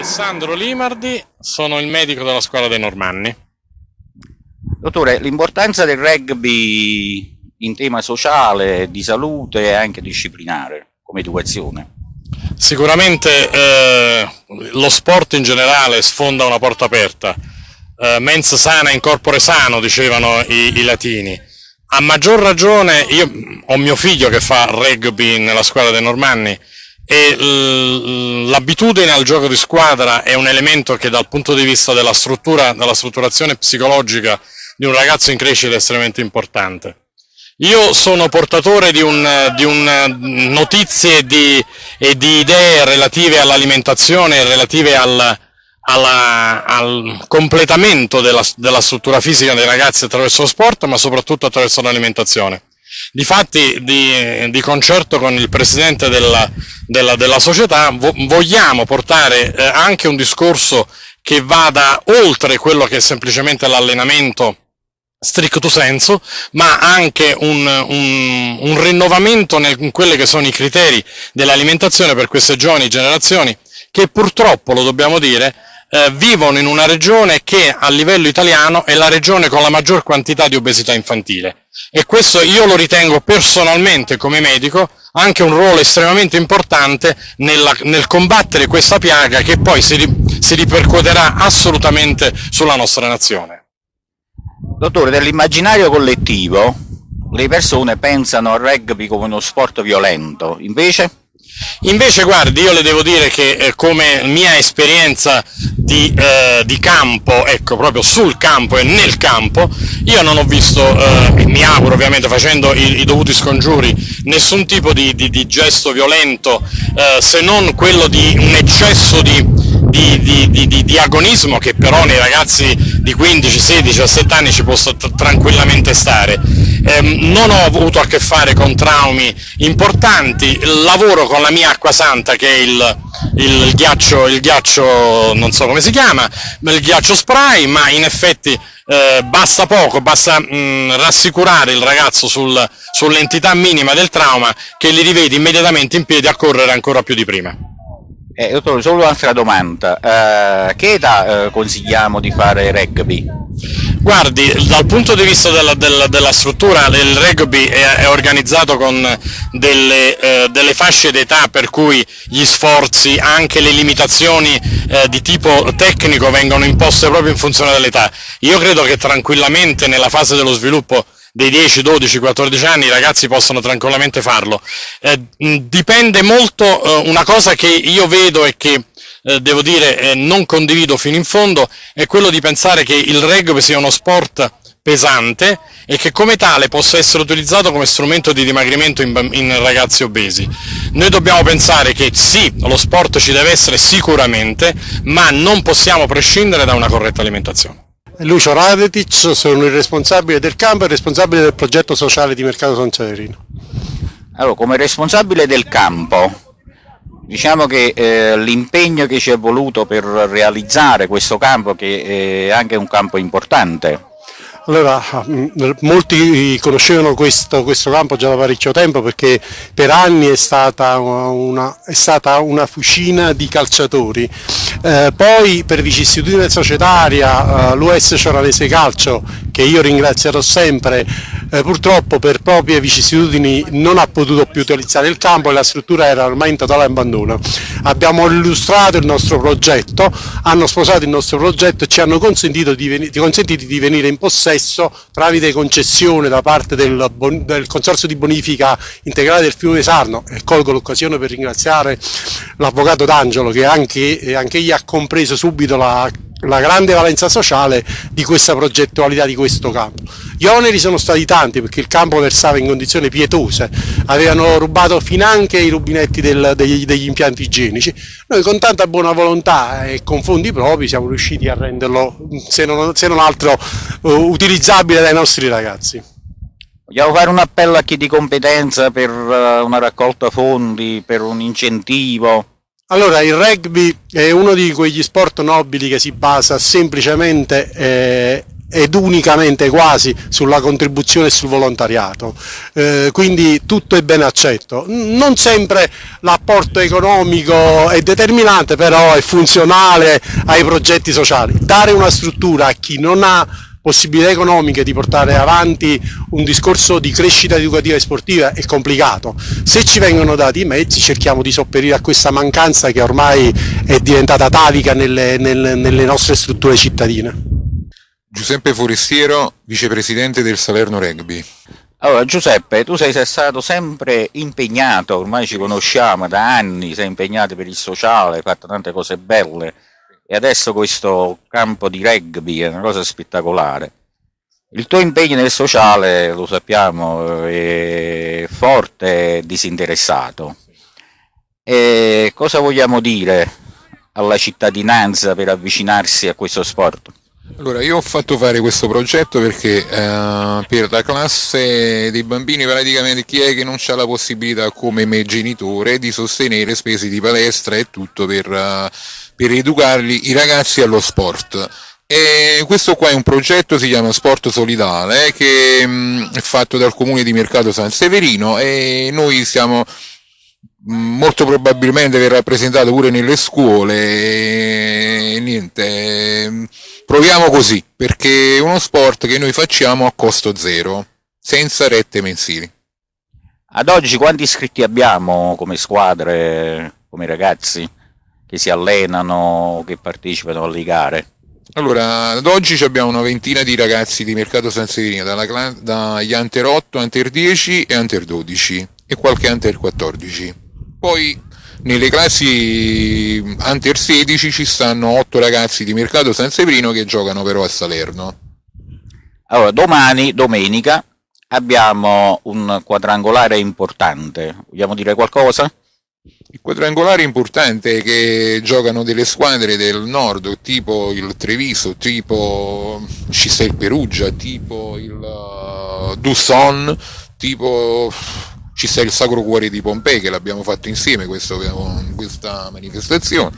Alessandro Limardi, sono il medico della scuola dei Normanni. Dottore, l'importanza del rugby in tema sociale, di salute e anche disciplinare come educazione. Sicuramente eh, lo sport in generale sfonda una porta aperta, eh, mens sana in corpore sano dicevano i, i latini. A maggior ragione, io ho mio figlio che fa rugby nella scuola dei Normanni e l'abitudine al gioco di squadra è un elemento che dal punto di vista della struttura, della strutturazione psicologica di un ragazzo in crescita è estremamente importante. Io sono portatore di, un, di un, notizie di, e di idee relative all'alimentazione relative al, alla, al completamento della, della, struttura fisica dei ragazzi attraverso lo sport, ma soprattutto attraverso l'alimentazione. Difatti, di, di concerto con il presidente della, della, della società, vo, vogliamo portare eh, anche un discorso che vada oltre quello che è semplicemente l'allenamento stricto senso, ma anche un, un, un rinnovamento nel, in quelli che sono i criteri dell'alimentazione per queste giovani generazioni che purtroppo, lo dobbiamo dire, eh, vivono in una regione che a livello italiano è la regione con la maggior quantità di obesità infantile e questo io lo ritengo personalmente come medico anche un ruolo estremamente importante nella, nel combattere questa piaga che poi si, si ripercuoterà assolutamente sulla nostra nazione. Dottore, nell'immaginario collettivo le persone pensano al rugby come uno sport violento, invece? Invece guardi, io le devo dire che eh, come mia esperienza di, eh, di, campo, ecco proprio sul campo e nel campo, io non ho visto, eh, mi auguro ovviamente facendo i, i dovuti scongiuri, nessun tipo di, di, di gesto violento eh, se non quello di un eccesso di, di, agonismo che però nei ragazzi di 15, 16, 17 anni ci può tranquillamente stare. Eh, non ho avuto a che fare con traumi importanti, lavoro con la mia acqua santa che è il, il, ghiaccio, il ghiaccio, non so come si chiama, il ghiaccio spray, ma in effetti eh, basta poco, basta mh, rassicurare il ragazzo sul, sull'entità minima del trauma che li rivede immediatamente in piedi a correre ancora più di prima. Eh, dottore, solo un'altra domanda. Eh, che età eh, consigliamo di fare rugby? Guardi, dal punto di vista della, della, della struttura, il rugby è, è organizzato con delle, eh, delle fasce d'età per cui gli sforzi, anche le limitazioni eh, di tipo tecnico vengono imposte proprio in funzione dell'età. Io credo che tranquillamente nella fase dello sviluppo dei 10, 12, 14 anni i ragazzi possono tranquillamente farlo. Eh, dipende molto, eh, una cosa che io vedo e che eh, devo dire eh, non condivido fino in fondo, è quello di pensare che il rugby sia uno sport pesante e che come tale possa essere utilizzato come strumento di dimagrimento in, in, ragazzi obesi. Noi dobbiamo pensare che sì, lo sport ci deve essere sicuramente, ma non possiamo prescindere da una corretta alimentazione. Lucio Radetic, sono il responsabile del campo e il responsabile del progetto sociale di Mercato San Severino. Allora, come responsabile del campo, diciamo che eh, l'impegno che ci è voluto per realizzare questo campo, che è anche un campo importante, allora, mm, molti conoscevano questo, questo, campo già da parecchio tempo perché per anni è stata una, è stata una fucina di calciatori. Eh, poi per vicissitudine societaria eh, l'US Cioranese Calcio, che io ringrazierò sempre, eh, purtroppo per proprie vicissitudini non ha potuto più utilizzare il campo e la struttura era ormai in totale abbandono. Abbiamo illustrato il nostro progetto, hanno sposato il nostro progetto e ci hanno consentito di, consentito di venire in possesso tramite concessione da parte del, del Consorzio di Bonifica Integrale del Fiume Sarno e colgo l'occasione per ringraziare l'Avvocato D'Angelo che anche, anche egli ha compreso subito la la grande valenza sociale di questa progettualità di questo campo. Gli oneri sono stati tanti perché il campo versava in condizioni pietose, avevano rubato finanche i rubinetti del, degli, degli, impianti igienici. Noi con tanta buona volontà e con fondi propri siamo riusciti a renderlo, se non, se non altro, uh, utilizzabile dai nostri ragazzi. Vogliamo fare un appello a chi di competenza per uh, una raccolta fondi, per un incentivo? Allora, il rugby è uno di quegli sport nobili che si basa semplicemente eh, ed unicamente quasi sulla contribuzione e sul volontariato, eh, quindi tutto è ben accetto. Non sempre l'apporto economico è determinante, però è funzionale ai progetti sociali. Dare una struttura a chi non ha possibilità economiche di portare avanti un discorso di crescita educativa e sportiva è complicato. Se ci vengono dati i mezzi cerchiamo di sopperire a questa mancanza che ormai è diventata atavica nelle, nelle, nelle nostre strutture cittadine. Giuseppe Forestiero, vicepresidente del Salerno Rugby. Allora Giuseppe, tu sei stato sempre impegnato, ormai ci conosciamo da anni, sei impegnato per il sociale, hai fatto tante cose belle e adesso questo campo di rugby è una cosa spettacolare. Il tuo impegno nel sociale, lo sappiamo, è forte e disinteressato. E cosa vogliamo dire alla cittadinanza per avvicinarsi a questo sport? Allora, io ho fatto fare questo progetto perché eh, per la classe dei bambini praticamente chi è che non ha la possibilità come me genitore di sostenere spese di palestra e tutto per, uh, per educarli i ragazzi allo sport. E questo qua è un progetto, si chiama Sport Solidale, che mh, mm, è fatto dal comune di Mercato San Severino e noi stiamo molto probabilmente verrà presentato pure nelle scuole e niente proviamo così perché è uno sport che noi facciamo a costo zero senza rette mensili ad oggi quanti iscritti abbiamo come squadre come ragazzi che si allenano che partecipano alle gare allora, ad oggi abbiamo una ventina di ragazzi di Mercato San Severino, dagli Under 8, Under 10 e Under 12 e qualche Under 14. Poi nelle classi under 16 ci stanno 8 ragazzi di Mercato San Severino che giocano però a Salerno. Allora, domani, domenica, abbiamo un quadrangolare importante. Vogliamo dire qualcosa? Il quadrangolare importante è che giocano delle squadre del nord, tipo il Treviso, tipo il Perugia, tipo il uh, Dusson, tipo ci sta il Sacro Cuore di Pompei che l'abbiamo fatto insieme questo, questa manifestazione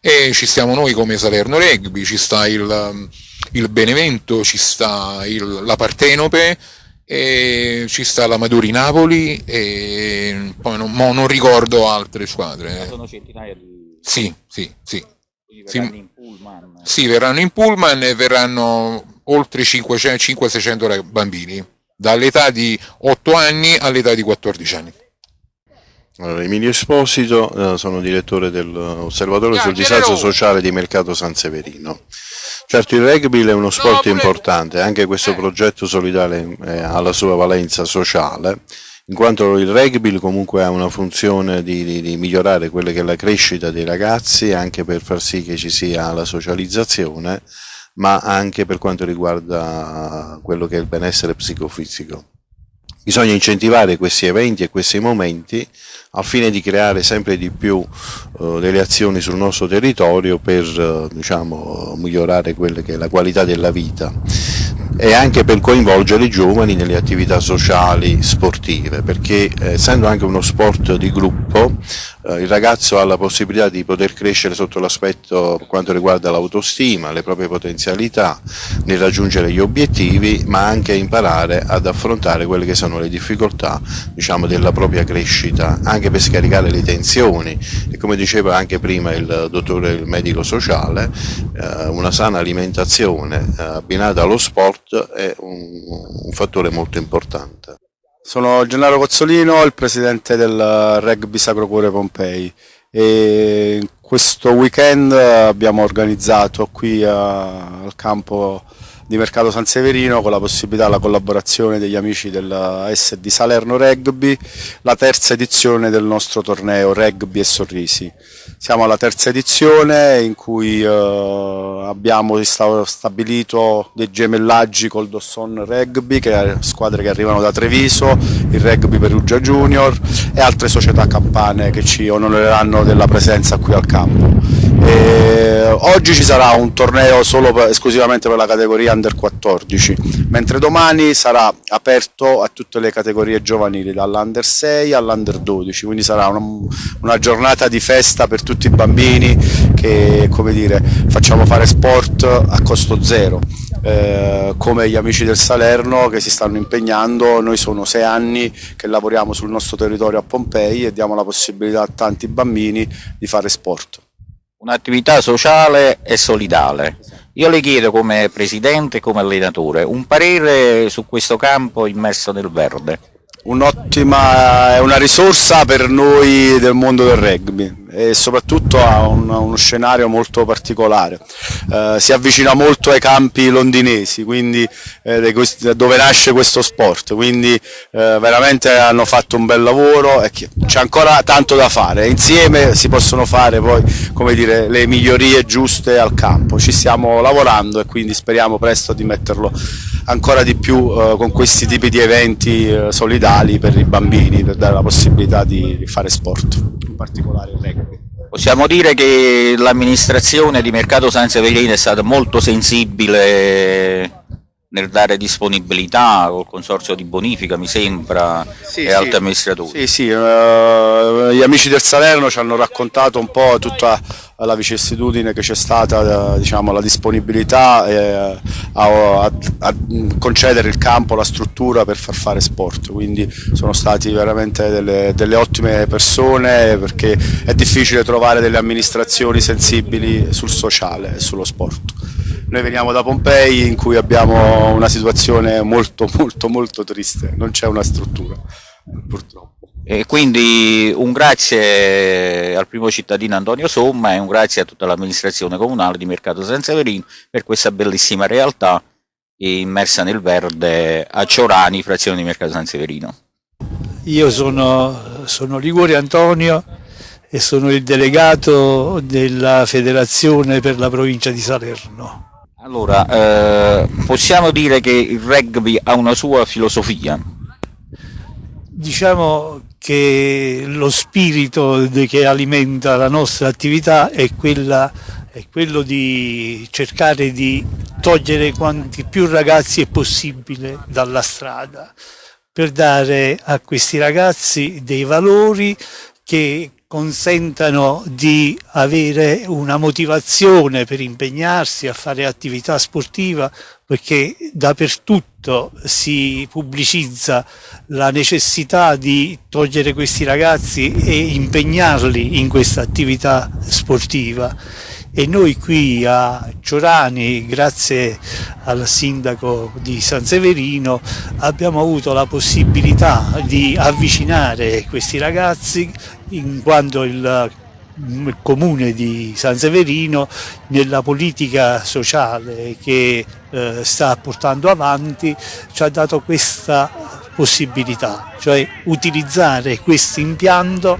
e ci stiamo noi come Salerno Rugby, ci sta il, il Benevento, ci sta il, la Partenope, e ci sta la Maduri Napoli e poi non, non ricordo altre squadre. Ma sono centinaia di... Sì, sì, sì. Verranno sì. in pullman. Sì, verranno in pullman e verranno oltre 500-600 bambini dall'età di 8 anni all'età di 14 anni. Allora, Emilio Esposito, eh, sono direttore dell'Osservatorio sul disagio sociale di Mercato San Severino. Certo il rugby è uno sport importante, anche questo eh. progetto solidale eh, ha la sua valenza sociale, in quanto il rugby comunque ha una funzione di, di, di migliorare quella che è la crescita dei ragazzi, anche per far sì che ci sia la socializzazione ma anche per quanto riguarda quello che è il benessere psicofisico. Bisogna incentivare questi eventi e questi momenti al fine di creare sempre di più eh, delle azioni sul nostro territorio per eh, diciamo, migliorare quella che è la qualità della vita e anche per coinvolgere i giovani nelle attività sociali sportive perché eh, essendo anche uno sport di gruppo eh, il ragazzo ha la possibilità di poter crescere sotto l'aspetto per quanto riguarda l'autostima, le proprie potenzialità nel raggiungere gli obiettivi ma anche imparare ad affrontare quelle che sono le difficoltà diciamo, della propria crescita anche per scaricare le tensioni e come diceva anche prima il dottore il medico sociale eh, una sana alimentazione eh, abbinata allo sport è un, un fattore molto importante. Sono Gennaro Cozzolino, il presidente del Rugby Sacro Cuore Pompei. E questo weekend abbiamo organizzato qui a, al campo di Mercato San Severino con la possibilità, la collaborazione degli amici del SD Salerno Rugby, la terza edizione del nostro torneo Rugby e Sorrisi. Siamo alla terza edizione in cui eh, abbiamo stabilito dei gemellaggi col Dosson Rugby, che squadre che arrivano da Treviso, il Rugby Perugia Junior e altre società campane che ci onoreranno della presenza qui al campo. E oggi ci sarà un torneo solo per, esclusivamente per la categoria Under 14, mentre domani sarà aperto a tutte le categorie giovanili, dall'Under 6 all'Under 12, quindi sarà una, una giornata di festa per tutti i bambini che dire, facciamo fare sport a costo zero eh, come gli amici del Salerno che si stanno impegnando, noi sono sei anni che lavoriamo sul nostro territorio a Pompei e diamo la possibilità a tanti bambini di fare sport. Un'attività sociale e solidale. Io le chiedo come presidente e come allenatore un parere su questo campo immerso nel verde un'ottima, è una risorsa per noi del mondo del rugby e soprattutto ha un, uno scenario molto particolare. Eh, si avvicina molto ai campi londinesi, quindi, eh, dove nasce questo sport, quindi eh, veramente hanno fatto un bel lavoro e c'è ancora tanto da fare. Insieme si possono fare poi dire, le migliorie giuste al campo. Ci stiamo lavorando e quindi speriamo presto di metterlo ancora di più eh, con questi tipi di eventi eh, solidali per i bambini, per dare la possibilità di fare sport, in particolare il rugby. Possiamo dire che l'amministrazione di Mercato San Severino è stata molto sensibile nel dare disponibilità col consorzio di bonifica, mi sembra, sì, e sì. altri amministratori. Sì, sì, uh, gli amici del Salerno ci hanno raccontato un po' tutta la vicissitudine che c'è stata, diciamo, la disponibilità eh, a, a, a, concedere il campo, la struttura per far fare sport, quindi sono stati veramente delle, delle ottime persone perché è difficile trovare delle amministrazioni sensibili sul sociale e sullo sport. Noi veniamo da Pompei in cui abbiamo una situazione molto molto molto triste, non c'è una struttura purtroppo. E quindi un grazie al primo cittadino Antonio Somma e un grazie a tutta l'amministrazione comunale di Mercato San Severino per questa bellissima realtà immersa nel verde a Ciorani, frazione di Mercato San Severino. Io sono, sono Liguori Antonio e sono il delegato della federazione per la provincia di Salerno. Allora, eh, possiamo dire che il rugby ha una sua filosofia? Diciamo che lo spirito che alimenta la nostra attività è, quella, è quello di cercare di togliere quanti più ragazzi è possibile dalla strada per dare a questi ragazzi dei valori che consentano di avere una motivazione per impegnarsi a fare attività sportiva perché dappertutto si pubblicizza la necessità di togliere questi ragazzi e impegnarli in questa attività sportiva. E noi qui a Ciorani, grazie al sindaco di San Severino, abbiamo avuto la possibilità di avvicinare questi ragazzi in quanto il il comune di San Severino nella politica sociale che eh, sta portando avanti ci ha dato questa possibilità, cioè utilizzare questo impianto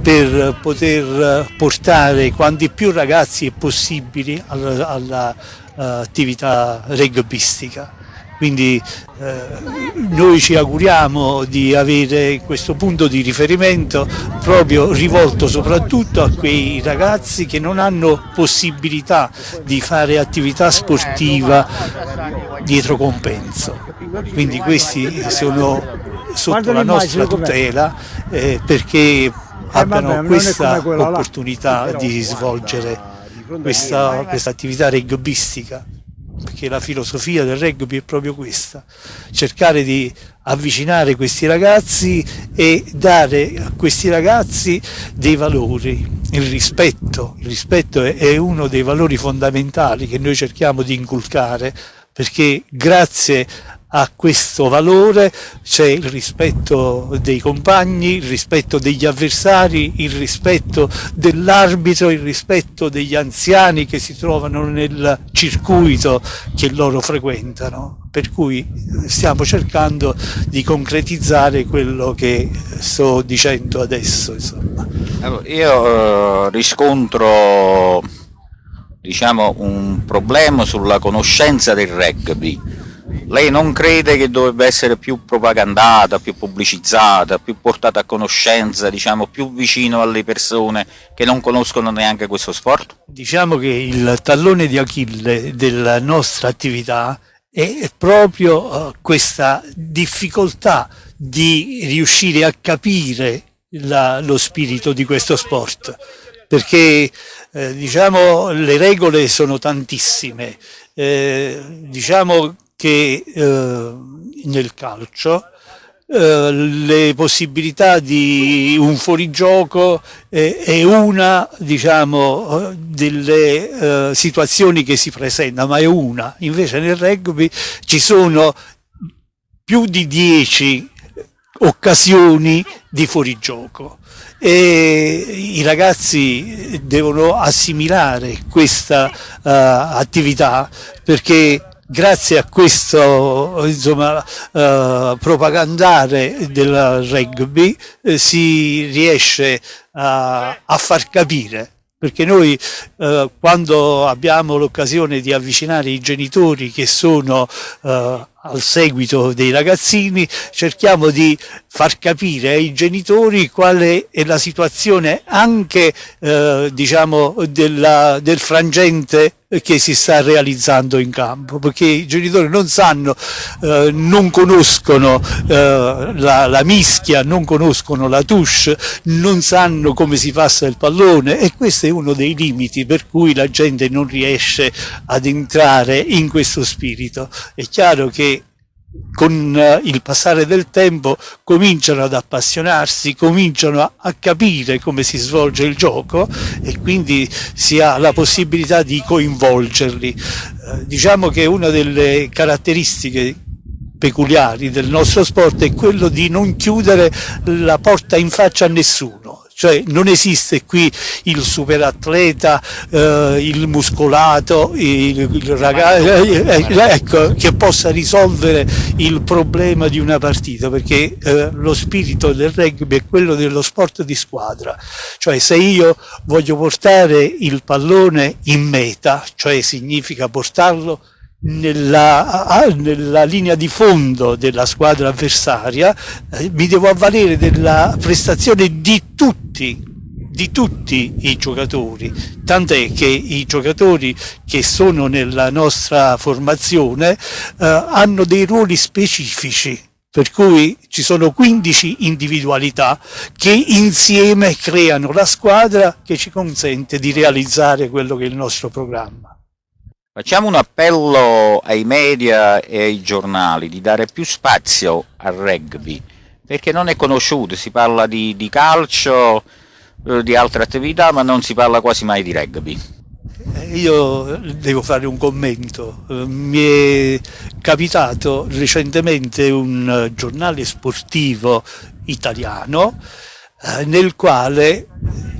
per poter portare quanti più ragazzi possibili all'attività all rugbistica. Quindi eh, noi ci auguriamo di avere questo punto di riferimento proprio rivolto soprattutto a quei ragazzi che non hanno possibilità di fare attività sportiva dietro compenso. Quindi questi sono sotto la nostra tutela eh, perché abbiano questa opportunità di svolgere questa, questa attività rugbistica perché la filosofia del rugby è proprio questa, cercare di avvicinare questi ragazzi e dare a questi ragazzi dei valori, il rispetto, il rispetto è uno dei valori fondamentali che noi cerchiamo di inculcare perché grazie a questo valore c'è il rispetto dei compagni, il rispetto degli avversari, il rispetto dell'arbitro, il rispetto degli anziani che si trovano nel circuito che loro frequentano. Per cui stiamo cercando di concretizzare quello che sto dicendo adesso. Allora, io uh, riscontro diciamo, un problema sulla conoscenza del rugby lei non crede che dovrebbe essere più propagandata, più pubblicizzata, più portata a conoscenza, diciamo più vicino alle persone che non conoscono neanche questo sport? Diciamo che il tallone di Achille della nostra attività è proprio uh, questa difficoltà di riuscire a capire la, lo spirito di questo sport perché eh, diciamo, le regole sono tantissime, eh, diciamo che eh, nel calcio eh, le possibilità di un fuorigioco eh, è una diciamo, delle eh, situazioni che si presentano, ma è una. Invece nel rugby ci sono più di dieci occasioni di fuorigioco e i ragazzi devono assimilare questa uh, attività perché grazie a questo insomma, uh, propagandare del rugby eh, si riesce a, a far capire. Perché noi eh, quando abbiamo l'occasione di avvicinare i genitori che sono eh, al seguito dei ragazzini cerchiamo di far capire ai genitori quale è la situazione anche eh, diciamo della, del frangente che si sta realizzando in campo perché i genitori non sanno eh, non conoscono eh, la, la, mischia non conoscono la touche non sanno come si passa il pallone e questo è uno dei limiti per cui la gente non riesce ad entrare in questo spirito. È chiaro che con eh, il passare del tempo cominciano ad appassionarsi, cominciano a, capire come si svolge il gioco e quindi si ha la possibilità di coinvolgerli. Eh, diciamo che una delle caratteristiche peculiari del nostro sport è quello di non chiudere la porta in faccia a nessuno cioè non esiste qui il superatleta, eh, il muscolato, il, il ragazzo eh, eh, ecco, che possa risolvere il problema di una partita, perché eh, lo spirito del rugby è quello dello sport di squadra, cioè se io voglio portare il pallone in meta, cioè significa portarlo nella, nella, linea di fondo della squadra avversaria, eh, mi devo avvalere della prestazione di tutti, di tutti i giocatori, tant'è che i giocatori che sono nella nostra formazione eh, hanno dei ruoli specifici, per cui ci sono 15 individualità che insieme creano la squadra che ci consente di realizzare quello che è il nostro programma. Facciamo un appello ai media e ai giornali di dare più spazio al rugby, perché non è conosciuto, si parla di, di calcio, eh, di altre attività, ma non si parla quasi mai di rugby. Eh, io devo fare un commento, eh, mi è capitato recentemente un giornale sportivo italiano nel quale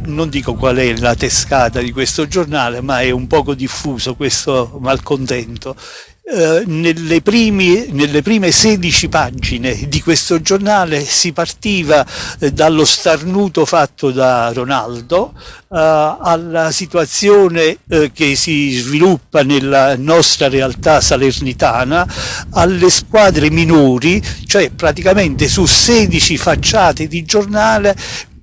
non dico qual è la tescata di questo giornale, ma è un poco diffuso questo malcontento. Eh, nelle, primi, nelle, prime 16 pagine di questo giornale si partiva eh, dallo starnuto fatto da Ronaldo eh, alla situazione eh, che si sviluppa nella nostra realtà salernitana, alle squadre minori, cioè praticamente su 16 facciate di giornale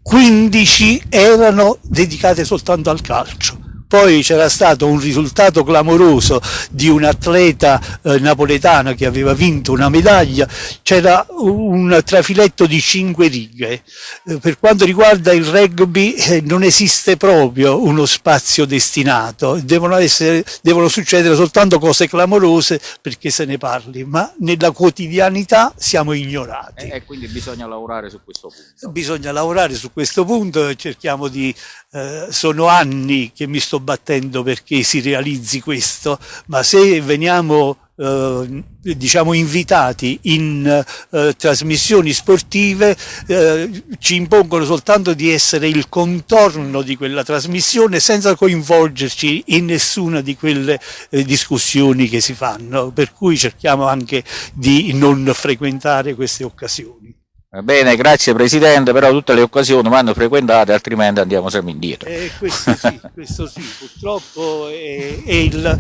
15 erano dedicate soltanto al calcio poi c'era stato un risultato clamoroso di un atleta eh, napoletano che aveva vinto una medaglia, c'era un trafiletto di cinque righe. Eh, per quanto riguarda il rugby eh, non esiste proprio uno spazio destinato, devono, essere, devono succedere soltanto cose clamorose perché se ne parli, ma nella quotidianità siamo ignorati. E quindi bisogna lavorare su questo punto. Bisogna lavorare su questo punto cerchiamo di eh, sono anni che mi sto battendo perché si realizzi questo, ma se veniamo eh, diciamo invitati in eh, trasmissioni sportive eh, ci impongono soltanto di essere il contorno di quella trasmissione senza coinvolgerci in nessuna di quelle eh, discussioni che si fanno, per cui cerchiamo anche di non frequentare queste occasioni. Va bene, grazie Presidente, però tutte le occasioni vanno frequentate, altrimenti andiamo sempre indietro. Eh, questo sì, questo sì, purtroppo è, è il,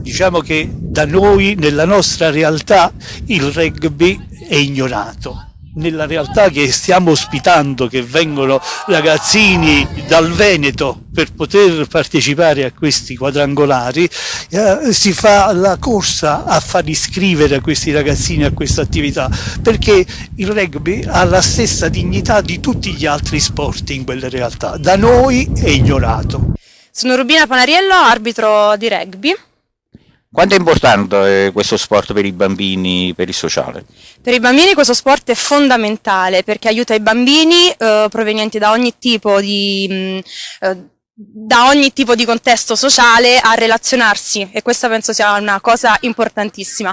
diciamo che da noi, nella nostra realtà, il rugby è ignorato. Nella realtà che stiamo ospitando, che vengono ragazzini dal Veneto per poter partecipare a questi quadrangolari, eh, si fa la corsa a far iscrivere questi ragazzini a questa attività, perché il rugby ha la stessa dignità di tutti gli altri sport in quelle realtà, da noi è ignorato. Sono Rubina Panariello, arbitro di rugby. Quanto è importante questo sport per i bambini, per il sociale? Per i bambini questo sport è fondamentale perché aiuta i bambini eh, provenienti da ogni tipo di... Mh, eh, da ogni tipo di contesto sociale a relazionarsi e questa penso sia una cosa importantissima.